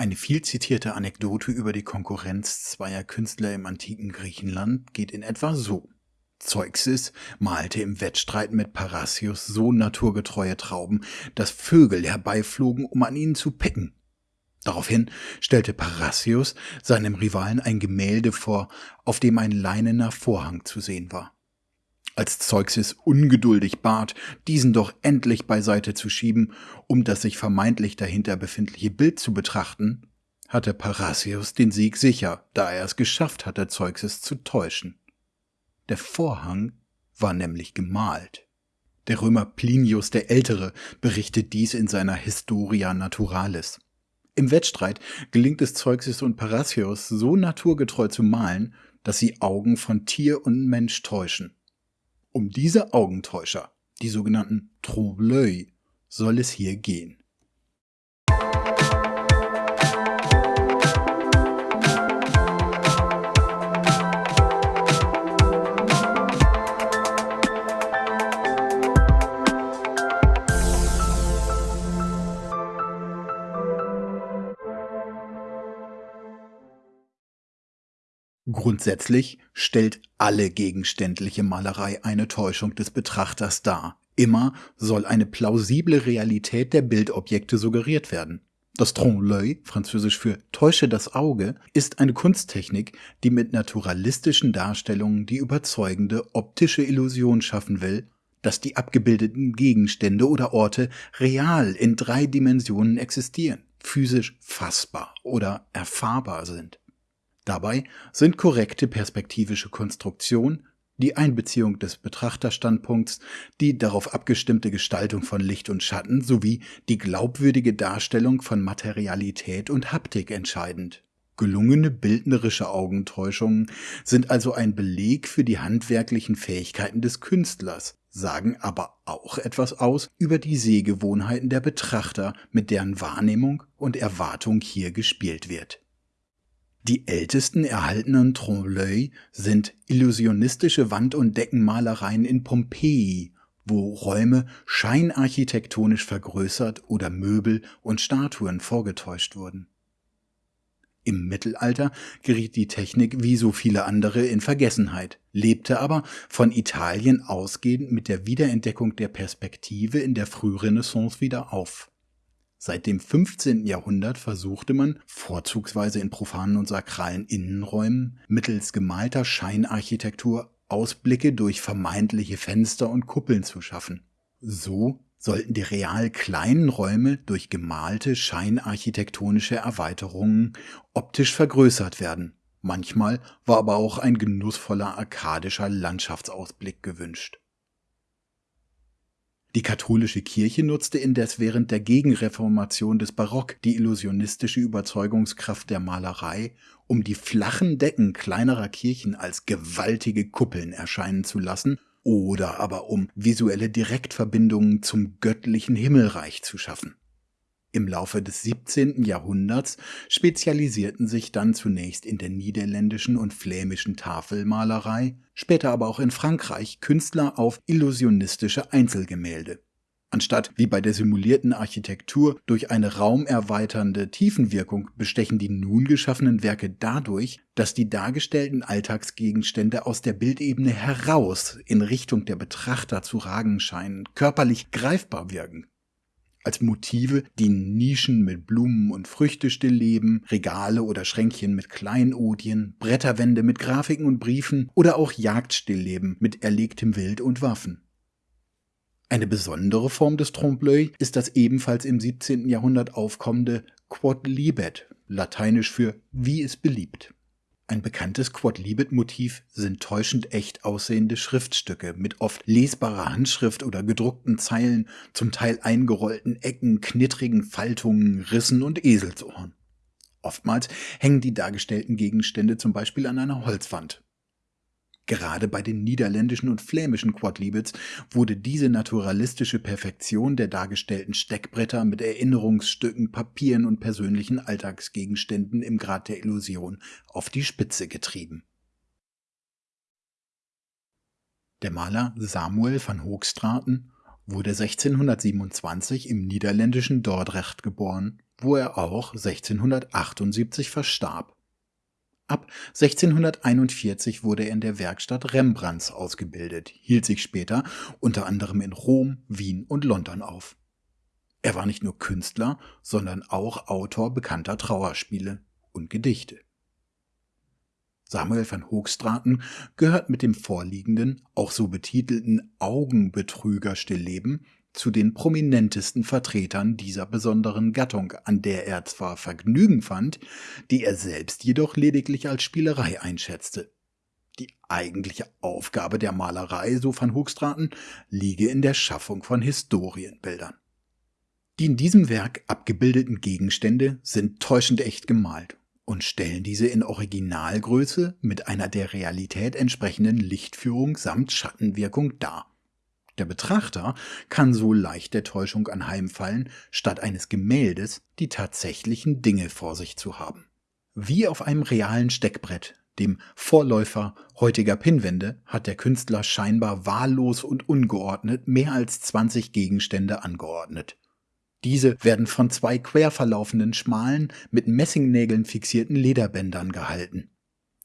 Eine viel zitierte Anekdote über die Konkurrenz zweier Künstler im antiken Griechenland geht in etwa so. Zeuxis malte im Wettstreit mit Parrhasius so naturgetreue Trauben, dass Vögel herbeiflogen, um an ihnen zu picken. Daraufhin stellte Parrhasius seinem Rivalen ein Gemälde vor, auf dem ein leinener Vorhang zu sehen war. Als Zeuxis ungeduldig bat, diesen doch endlich beiseite zu schieben, um das sich vermeintlich dahinter befindliche Bild zu betrachten, hatte Parrhasius den Sieg sicher, da er es geschafft hatte, Zeuxis zu täuschen. Der Vorhang war nämlich gemalt. Der Römer Plinius der Ältere berichtet dies in seiner Historia Naturalis. Im Wettstreit gelingt es Zeuxis und Parrhasius so naturgetreu zu malen, dass sie Augen von Tier und Mensch täuschen. Um diese Augentäuscher, die sogenannten Trompe-l'œil, soll es hier gehen. Grundsätzlich stellt alle gegenständliche Malerei eine Täuschung des Betrachters dar. Immer soll eine plausible Realität der Bildobjekte suggeriert werden. Das Trompe-l'œil, französisch für Täusche das Auge, ist eine Kunsttechnik, die mit naturalistischen Darstellungen die überzeugende optische Illusion schaffen will, dass die abgebildeten Gegenstände oder Orte real in drei Dimensionen existieren, physisch fassbar oder erfahrbar sind. Dabei sind korrekte perspektivische Konstruktion, die Einbeziehung des Betrachterstandpunkts, die darauf abgestimmte Gestaltung von Licht und Schatten sowie die glaubwürdige Darstellung von Materialität und Haptik entscheidend. Gelungene bildnerische Augentäuschungen sind also ein Beleg für die handwerklichen Fähigkeiten des Künstlers, sagen aber auch etwas aus über die Sehgewohnheiten der Betrachter, mit deren Wahrnehmung und Erwartung hier gespielt wird. Die ältesten erhaltenen Trompe-l'œil sind illusionistische Wand- und Deckenmalereien in Pompeji, wo Räume scheinarchitektonisch vergrößert oder Möbel und Statuen vorgetäuscht wurden. Im Mittelalter geriet die Technik wie so viele andere in Vergessenheit, lebte aber von Italien ausgehend mit der Wiederentdeckung der Perspektive in der Frührenaissance wieder auf. Seit dem 15. Jahrhundert versuchte man, vorzugsweise in profanen und sakralen Innenräumen, mittels gemalter Scheinarchitektur Ausblicke durch vermeintliche Fenster und Kuppeln zu schaffen. So sollten die real kleinen Räume durch gemalte scheinarchitektonische Erweiterungen optisch vergrößert werden. Manchmal war aber auch ein genussvoller arkadischer Landschaftsausblick gewünscht. Die katholische Kirche nutzte indes während der Gegenreformation des Barock die illusionistische Überzeugungskraft der Malerei, um die flachen Decken kleinerer Kirchen als gewaltige Kuppeln erscheinen zu lassen oder aber um visuelle Direktverbindungen zum göttlichen Himmelreich zu schaffen im Laufe des 17. Jahrhunderts spezialisierten sich dann zunächst in der niederländischen und flämischen Tafelmalerei, später aber auch in Frankreich Künstler auf illusionistische Einzelgemälde. Anstatt wie bei der simulierten Architektur durch eine raumerweiternde Tiefenwirkung bestechen die nun geschaffenen Werke dadurch, dass die dargestellten Alltagsgegenstände aus der Bildebene heraus in Richtung der Betrachter zu ragen scheinen, körperlich greifbar wirken. Als Motive dienen Nischen mit Blumen und Früchtestillleben, Regale oder Schränkchen mit Kleinodien, Bretterwände mit Grafiken und Briefen oder auch Jagdstillleben mit erlegtem Wild und Waffen. Eine besondere Form des Trompe-l'œil ist das ebenfalls im 17. Jahrhundert aufkommende Quod libet, lateinisch für wie es beliebt. Ein bekanntes Quodlibet-Motiv sind täuschend echt aussehende Schriftstücke mit oft lesbarer Handschrift oder gedruckten Zeilen, zum Teil eingerollten Ecken, knittrigen Faltungen, Rissen und Eselsohren. Oftmals hängen die dargestellten Gegenstände zum Beispiel an einer Holzwand. Gerade bei den niederländischen und flämischen Quadlibets wurde diese naturalistische Perfektion der dargestellten Steckbretter mit Erinnerungsstücken, Papieren und persönlichen Alltagsgegenständen im Grad der Illusion auf die Spitze getrieben. Der Maler Samuel van Hoogstraten wurde 1627 im niederländischen Dordrecht geboren wo er auch 1678 verstarb. Ab 1641 wurde er in der Werkstatt Rembrandts ausgebildet, hielt sich später unter anderem in Rom, Wien und London auf. Er war nicht nur Künstler, sondern auch Autor bekannter Trauerspiele und Gedichte. Samuel van Hoogstraten gehört mit dem vorliegenden, auch so betitelten Augenbetrüger-Stillleben zu den prominentesten Vertretern dieser besonderen Gattung, an der er zwar Vergnügen fand, die er selbst jedoch lediglich als Spielerei einschätzte. Die eigentliche Aufgabe der Malerei, so van Hoogstraten, liege in der Schaffung von Historienbildern. Die in diesem Werk abgebildeten Gegenstände sind täuschend echt gemalt und stellen diese in Originalgröße mit einer der Realität entsprechenden Lichtführung samt Schattenwirkung dar. Der Betrachter kann so leicht der Täuschung anheimfallen, statt eines Gemäldes die tatsächlichen Dinge vor sich zu haben. Wie auf einem realen Steckbrett, dem Vorläufer heutiger Pinwände, hat der Künstler scheinbar wahllos und ungeordnet mehr als 20 Gegenstände angeordnet. Diese werden von zwei quer verlaufenden schmalen, mit Messingnägeln fixierten Lederbändern gehalten.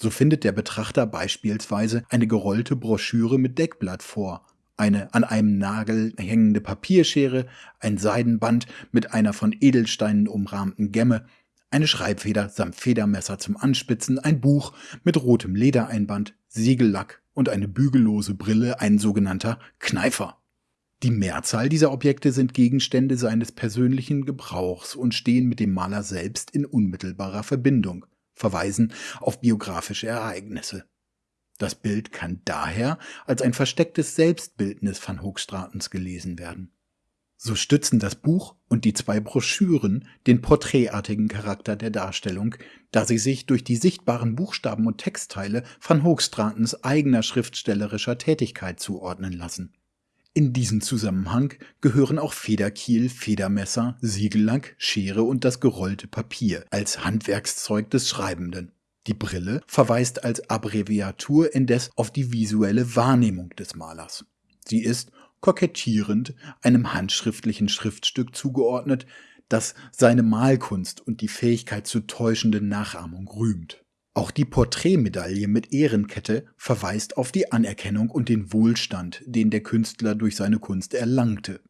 So findet der Betrachter beispielsweise eine gerollte Broschüre mit Deckblatt vor, eine an einem Nagel hängende Papierschere, ein Seidenband mit einer von Edelsteinen umrahmten Gemme, eine Schreibfeder samt Federmesser zum Anspitzen, ein Buch mit rotem Ledereinband, Siegellack und eine bügellose Brille, ein sogenannter Kneifer. Die Mehrzahl dieser Objekte sind Gegenstände seines persönlichen Gebrauchs und stehen mit dem Maler selbst in unmittelbarer Verbindung, verweisen auf biografische Ereignisse. Das Bild kann daher als ein verstecktes Selbstbildnis van Hoogstratens gelesen werden. So stützen das Buch und die zwei Broschüren den porträtartigen Charakter der Darstellung, da sie sich durch die sichtbaren Buchstaben und Textteile van Hoogstratens eigener schriftstellerischer Tätigkeit zuordnen lassen. In diesen Zusammenhang gehören auch Federkiel, Federmesser, Siegellack, Schere und das gerollte Papier als Handwerkszeug des Schreibenden. Die Brille verweist als Abbreviatur indes auf die visuelle Wahrnehmung des Malers. Sie ist kokettierend einem handschriftlichen Schriftstück zugeordnet, das seine Malkunst und die Fähigkeit zu täuschenden Nachahmung rühmt. Auch die Porträtmedaille mit Ehrenkette verweist auf die Anerkennung und den Wohlstand, den der Künstler durch seine Kunst erlangte.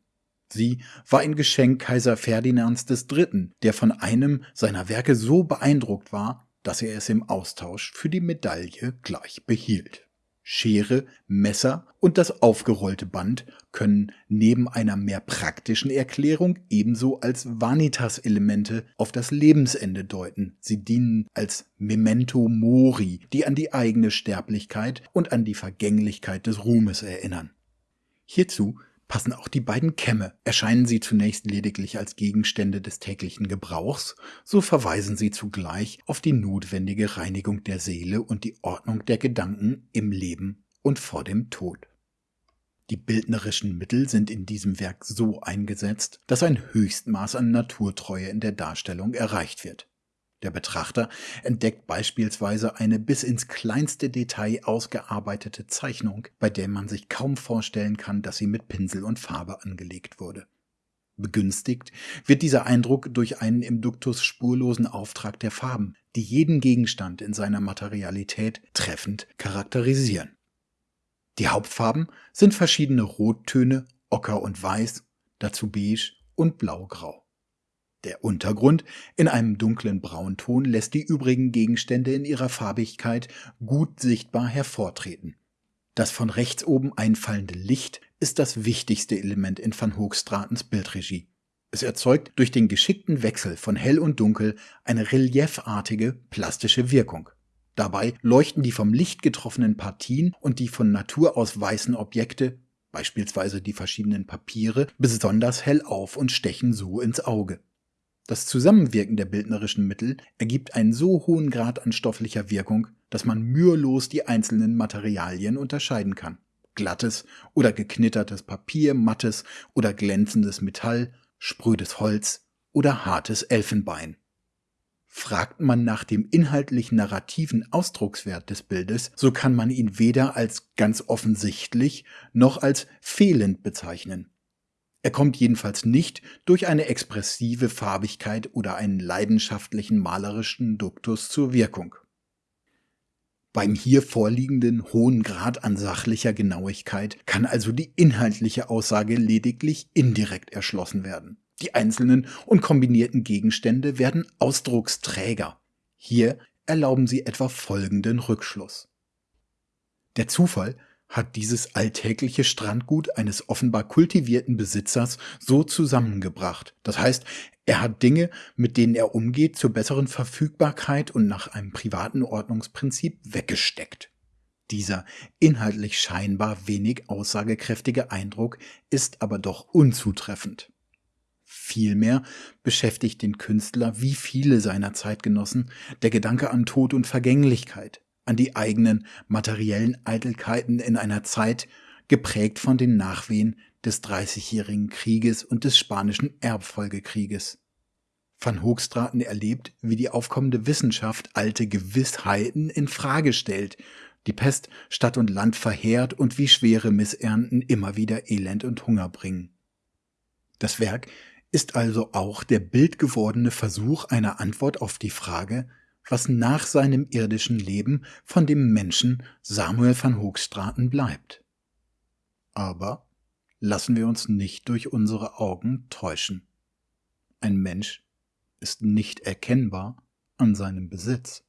Sie war ein Geschenk Kaiser Ferdinands III., der von einem seiner Werke so beeindruckt war, dass er es im Austausch für die Medaille gleich behielt. Schere, Messer und das aufgerollte Band können neben einer mehr praktischen Erklärung ebenso als Vanitas-Elemente auf das Lebensende deuten. Sie dienen als Memento Mori, die an die eigene Sterblichkeit und an die Vergänglichkeit des Ruhmes erinnern. Hierzu passen auch die beiden Kämme. Erscheinen sie zunächst lediglich als Gegenstände des täglichen Gebrauchs, so verweisen sie zugleich auf die notwendige Reinigung der Seele und die Ordnung der Gedanken im Leben und vor dem Tod. Die bildnerischen Mittel sind in diesem Werk so eingesetzt, dass ein Höchstmaß an Naturtreue in der Darstellung erreicht wird. Der Betrachter entdeckt beispielsweise eine bis ins kleinste Detail ausgearbeitete Zeichnung, bei der man sich kaum vorstellen kann, dass sie mit Pinsel und Farbe angelegt wurde. Begünstigt wird dieser Eindruck durch einen im Duktus spurlosen Auftrag der Farben, die jeden Gegenstand in seiner Materialität treffend charakterisieren. Die Hauptfarben sind verschiedene Rottöne, Ocker und Weiß, dazu Beige und Blaugrau. Der Untergrund in einem dunklen Braunton lässt die übrigen Gegenstände in ihrer Farbigkeit gut sichtbar hervortreten. Das von rechts oben einfallende Licht ist das wichtigste Element in Van Hoogstratens Bildregie. Es erzeugt durch den geschickten Wechsel von hell und dunkel eine reliefartige, plastische Wirkung. Dabei leuchten die vom Licht getroffenen Partien und die von Natur aus weißen Objekte, beispielsweise die verschiedenen Papiere, besonders hell auf und stechen so ins Auge. Das Zusammenwirken der bildnerischen Mittel ergibt einen so hohen Grad an stofflicher Wirkung, dass man mühelos die einzelnen Materialien unterscheiden kann. Glattes oder geknittertes Papier, mattes oder glänzendes Metall, sprödes Holz oder hartes Elfenbein. Fragt man nach dem inhaltlich narrativen Ausdruckswert des Bildes, so kann man ihn weder als ganz offensichtlich noch als fehlend bezeichnen. Er kommt jedenfalls nicht durch eine expressive Farbigkeit oder einen leidenschaftlichen malerischen Duktus zur Wirkung. Beim hier vorliegenden hohen Grad an sachlicher Genauigkeit kann also die inhaltliche Aussage lediglich indirekt erschlossen werden. Die einzelnen und kombinierten Gegenstände werden Ausdrucksträger. Hier erlauben sie etwa folgenden Rückschluss. Der Zufall hat dieses alltägliche Strandgut eines offenbar kultivierten Besitzers so zusammengebracht. Das heißt, er hat Dinge, mit denen er umgeht, zur besseren Verfügbarkeit und nach einem privaten Ordnungsprinzip weggesteckt. Dieser inhaltlich scheinbar wenig aussagekräftige Eindruck ist aber doch unzutreffend. Vielmehr beschäftigt den Künstler wie viele seiner Zeitgenossen der Gedanke an Tod und Vergänglichkeit, an die eigenen materiellen Eitelkeiten in einer Zeit, geprägt von den Nachwehen des Dreißigjährigen Krieges und des Spanischen Erbfolgekrieges. Van Hoogstraten erlebt, wie die aufkommende Wissenschaft alte Gewissheiten in Frage stellt, die Pest Stadt und Land verheert und wie schwere Missernten immer wieder Elend und Hunger bringen. Das Werk ist also auch der bildgewordene Versuch einer Antwort auf die Frage, was nach seinem irdischen Leben von dem Menschen Samuel van Hoogstraten bleibt. Aber lassen wir uns nicht durch unsere Augen täuschen. Ein Mensch ist nicht erkennbar an seinem Besitz.